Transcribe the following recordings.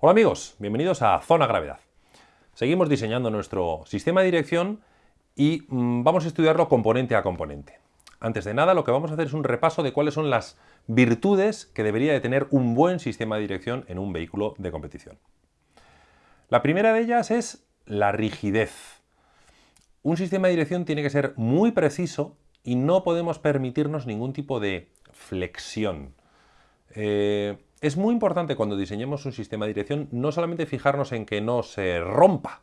Hola amigos, bienvenidos a Zona Gravedad. Seguimos diseñando nuestro sistema de dirección y mm, vamos a estudiarlo componente a componente. Antes de nada, lo que vamos a hacer es un repaso de cuáles son las virtudes que debería de tener un buen sistema de dirección en un vehículo de competición. La primera de ellas es la rigidez. Un sistema de dirección tiene que ser muy preciso y no podemos permitirnos ningún tipo de flexión. Eh, es muy importante cuando diseñemos un sistema de dirección no solamente fijarnos en que no se rompa.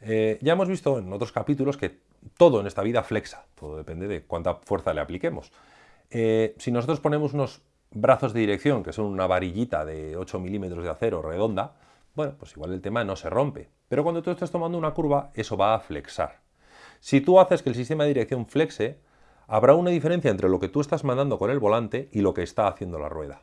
Eh, ya hemos visto en otros capítulos que todo en esta vida flexa, todo depende de cuánta fuerza le apliquemos. Eh, si nosotros ponemos unos brazos de dirección, que son una varillita de 8 milímetros de acero redonda, bueno, pues igual el tema no se rompe. Pero cuando tú estés tomando una curva, eso va a flexar. Si tú haces que el sistema de dirección flexe, habrá una diferencia entre lo que tú estás mandando con el volante y lo que está haciendo la rueda.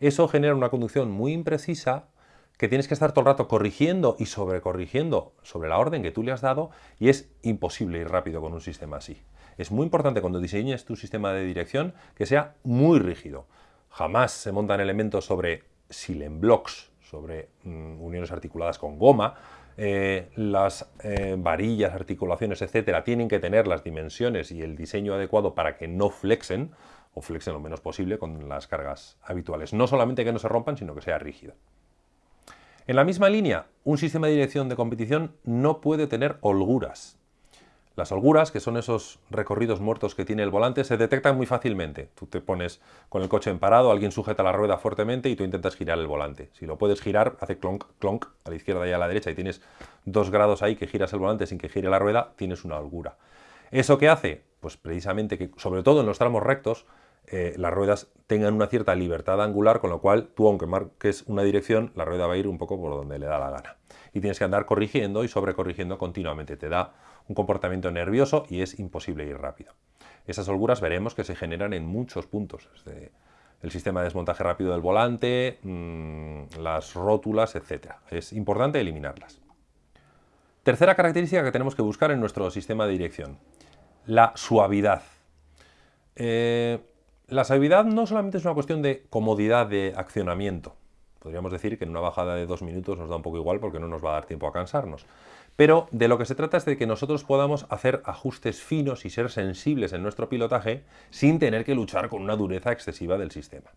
Eso genera una conducción muy imprecisa que tienes que estar todo el rato corrigiendo y sobrecorrigiendo sobre la orden que tú le has dado y es imposible ir rápido con un sistema así. Es muy importante cuando diseñes tu sistema de dirección que sea muy rígido. Jamás se montan elementos sobre silent blocks, sobre mm, uniones articuladas con goma, eh, las eh, varillas, articulaciones, etcétera, tienen que tener las dimensiones y el diseño adecuado para que no flexen, o flexen lo menos posible con las cargas habituales. No solamente que no se rompan, sino que sea rígido. En la misma línea, un sistema de dirección de competición no puede tener holguras. Las holguras, que son esos recorridos muertos que tiene el volante, se detectan muy fácilmente. Tú te pones con el coche en parado, alguien sujeta la rueda fuertemente y tú intentas girar el volante. Si lo puedes girar, hace clonk, clonk, a la izquierda y a la derecha y tienes dos grados ahí que giras el volante sin que gire la rueda, tienes una holgura. ¿Eso qué hace? Pues precisamente que, sobre todo en los tramos rectos, eh, las ruedas tengan una cierta libertad angular, con lo cual tú, aunque marques una dirección, la rueda va a ir un poco por donde le da la gana. Y tienes que andar corrigiendo y sobrecorrigiendo continuamente. Te da un comportamiento nervioso y es imposible ir rápido. Esas holguras veremos que se generan en muchos puntos. El sistema de desmontaje rápido del volante, mm, las rótulas, etc. Es importante eliminarlas. Tercera característica que tenemos que buscar en nuestro sistema de dirección. La suavidad. Eh, la suavidad no solamente es una cuestión de comodidad de accionamiento. Podríamos decir que en una bajada de dos minutos nos da un poco igual porque no nos va a dar tiempo a cansarnos. Pero de lo que se trata es de que nosotros podamos hacer ajustes finos y ser sensibles en nuestro pilotaje sin tener que luchar con una dureza excesiva del sistema.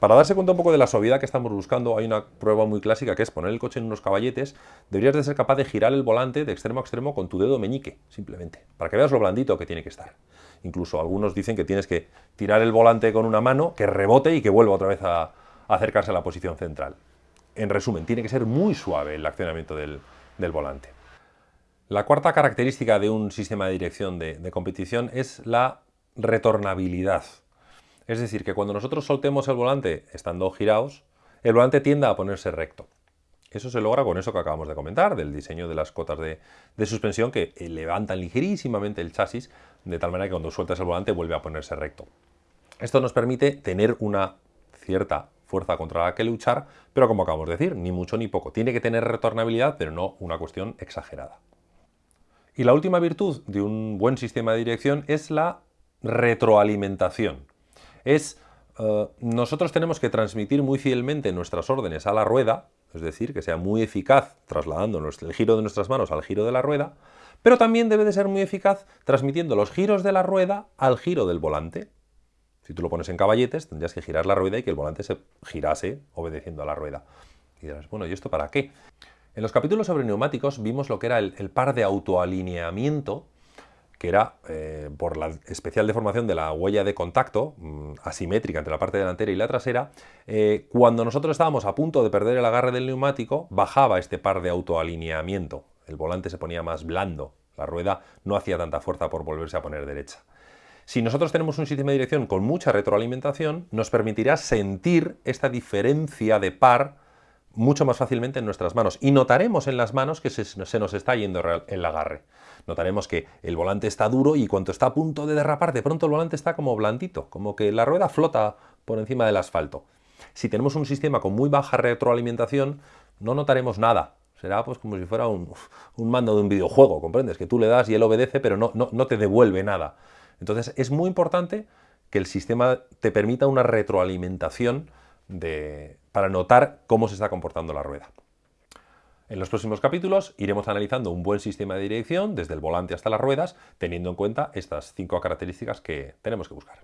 Para darse cuenta un poco de la suavidad que estamos buscando, hay una prueba muy clásica que es poner el coche en unos caballetes. Deberías de ser capaz de girar el volante de extremo a extremo con tu dedo meñique, simplemente, para que veas lo blandito que tiene que estar. Incluso algunos dicen que tienes que tirar el volante con una mano, que rebote y que vuelva otra vez a, acercarse a la posición central. En resumen, tiene que ser muy suave el accionamiento del, volante. La cuarta característica de un sistema de dirección de, competición es la retornabilidad. Es decir, que cuando nosotros soltemos el volante estando girados, el volante tiende a ponerse recto. Eso se logra con eso que acabamos de comentar, del diseño de las cotas de, de, suspensión que levantan ligerísimamente el chasis, de tal manera que cuando sueltas el volante vuelve a ponerse recto. Esto nos permite tener una cierta fuerza contra la que luchar, pero como acabamos de decir, ni mucho ni poco. Tiene que tener retornabilidad, pero no una cuestión exagerada. Y la última virtud de un buen sistema de dirección es la retroalimentación. Es eh, nosotros tenemos que transmitir muy fielmente nuestras órdenes a la rueda, es decir, que sea muy eficaz trasladando el giro de nuestras manos al giro de la rueda, pero también debe de ser muy eficaz transmitiendo los giros de la rueda al giro del volante. Si tú lo pones en caballetes, tendrías que girar la rueda y que el volante se girase obedeciendo a la rueda. Y dirás, bueno, ¿y esto para qué? En los capítulos sobre neumáticos vimos lo que era el, par de autoalineamiento, que era eh, por la especial deformación de la huella de contacto, mm, asimétrica entre la parte delantera y la trasera, eh, cuando nosotros estábamos a punto de perder el agarre del neumático, bajaba este par de autoalineamiento. El volante se ponía más blando, la rueda no hacía tanta fuerza por volverse a poner derecha. Si nosotros tenemos un sistema de dirección con mucha retroalimentación, nos permitirá sentir esta diferencia de par mucho más fácilmente en nuestras manos. Y notaremos en las manos que se, nos está yendo el agarre. Notaremos que el volante está duro y cuando está a punto de derrapar, de pronto el volante está como blandito, como que la rueda flota por encima del asfalto. Si tenemos un sistema con muy baja retroalimentación, no notaremos nada. Será pues como si fuera un, mando de un videojuego, ¿comprendes? Que tú le das y él obedece, pero no, no te devuelve nada. Entonces es muy importante que el sistema te permita una retroalimentación de, para notar cómo se está comportando la rueda. En los próximos capítulos iremos analizando un buen sistema de dirección desde el volante hasta las ruedas, teniendo en cuenta estas cinco características que tenemos que buscar.